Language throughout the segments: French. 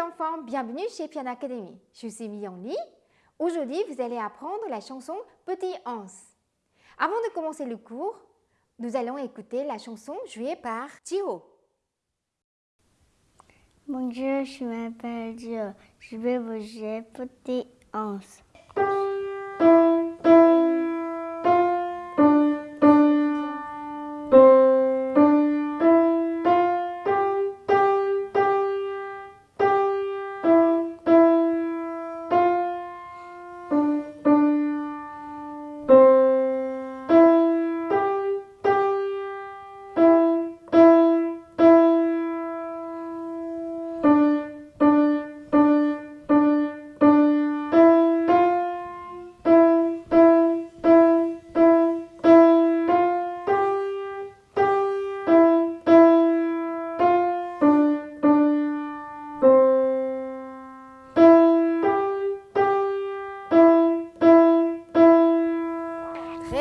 enfants, bienvenue chez Piano Academy. Je suis Myong Li. Aujourd'hui, vous allez apprendre la chanson Petit Hans. Avant de commencer le cours, nous allons écouter la chanson jouée par Jiro. Bonjour, je m'appelle Jiro. Je vais vous jouer Petit Hans.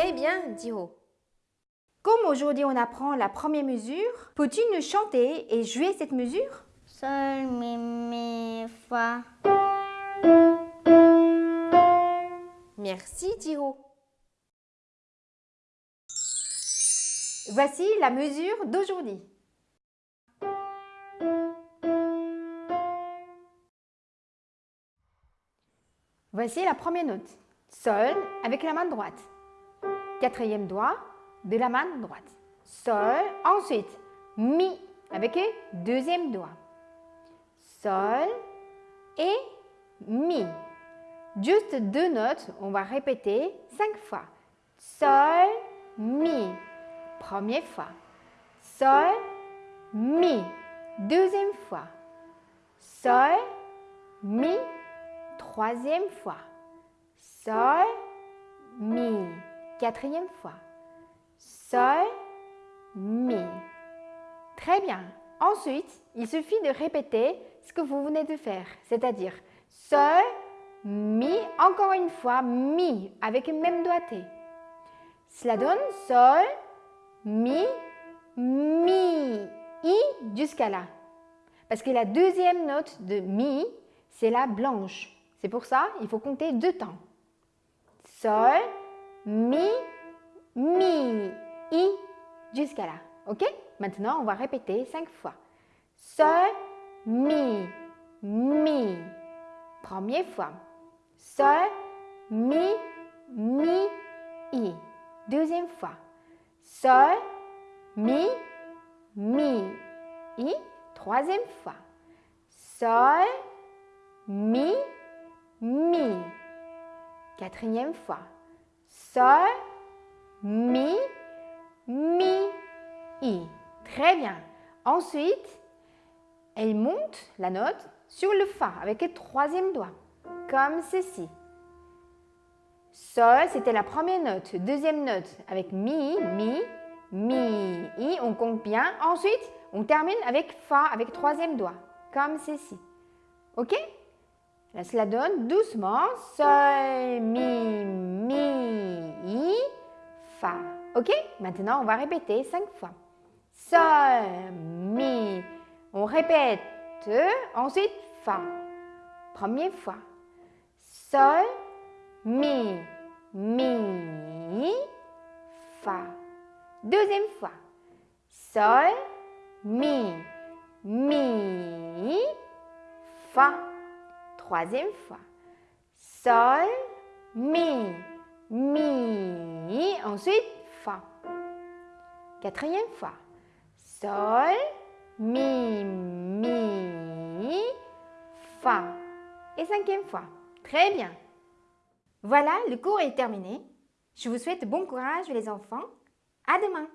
Très bien, Jiro. Comme aujourd'hui on apprend la première mesure, peux-tu nous chanter et jouer cette mesure? Sol, mi, mi, fa. Merci, Jiro. Voici la mesure d'aujourd'hui. Voici la première note. Sol avec la main droite. Quatrième doigt de la main droite. Sol. Ensuite, Mi avec le deuxième doigt. Sol et Mi. Juste deux notes, on va répéter cinq fois. Sol, Mi. Première fois. Sol, Mi. Deuxième fois. Sol, Mi. Troisième fois. Sol, Mi. Quatrième fois. Sol, Mi. Très bien. Ensuite, il suffit de répéter ce que vous venez de faire, c'est-à-dire Sol, Mi, encore une fois, Mi, avec le même doigté. Cela donne Sol, Mi, Mi, I jusqu'à là. Parce que la deuxième note de Mi, c'est la blanche. C'est pour ça il faut compter deux temps. Sol, Mi, Mi, I jusqu'à là. Ok? Maintenant, on va répéter cinq fois. Sol, Mi, Mi. Première fois. Sol, Mi, Mi, I. Deuxième fois. Sol, Mi, Mi, I. Troisième fois. Sol, Mi, Mi. Quatrième fois. Sol, Mi, Mi, I. Très bien. Ensuite, elle monte la note sur le Fa avec le troisième doigt, comme ceci. Sol, c'était la première note. Deuxième note avec Mi, Mi, Mi, I. On compte bien. Ensuite, on termine avec Fa avec troisième doigt, comme ceci. Ok? Là, cela donne doucement Sol, Mi, Mi, Fa. Ok Maintenant, on va répéter cinq fois. Sol, Mi. On répète. Ensuite, Fa. Première fois. Sol, Mi, Mi, Fa. Deuxième fois. Sol, Mi, Mi, Fa. Troisième fois. Sol, Mi, Mi. Ensuite, Fa. Quatrième fois. Sol, Mi, Mi, Fa. Et cinquième fois. Très bien. Voilà, le cours est terminé. Je vous souhaite bon courage les enfants. À demain.